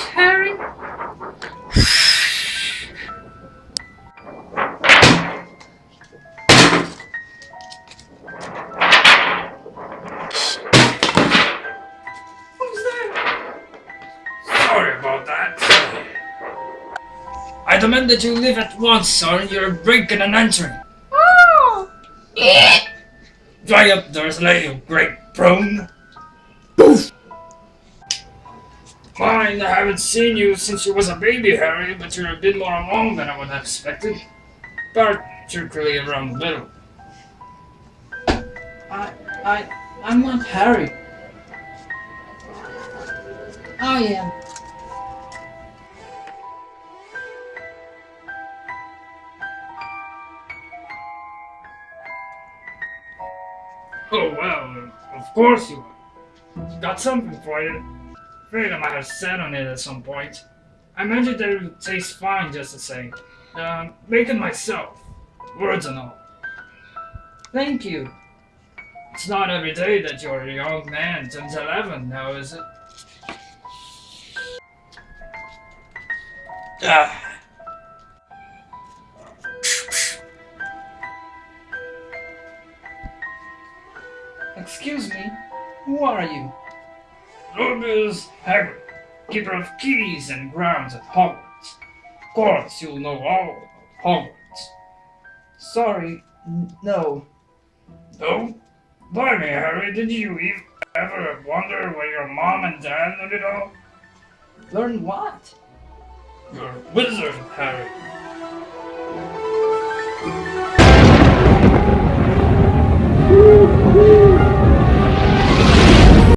Hurry! Where's Harry? Sorry about that. I demand that you leave at once, sir. You're breaking and entering. Oh! Dry up there, lady, you great prone! Poof! Fine, I haven't seen you since you was a baby, Harry, but you're a bit more along than I would have expected. Particularly around the middle. I, I, I'm not Harry. I am. Oh, well, of course you are. Got something for you. Afraid I might have sat on it at some point. I imagine that it would taste fine just the same. Um, make it myself. Words and all. Thank you. It's not every day that your young man turns 11 now, is it? Ah. Excuse me. Who are you? Rubeus Hagrid, keeper of keys and grounds at Hogwarts. Of course, you'll know all about Hogwarts. Sorry, no. No? Blimey, Harry, did you ever wonder where your mom and dad learned it all? Learn what? You're a wizard, Harry.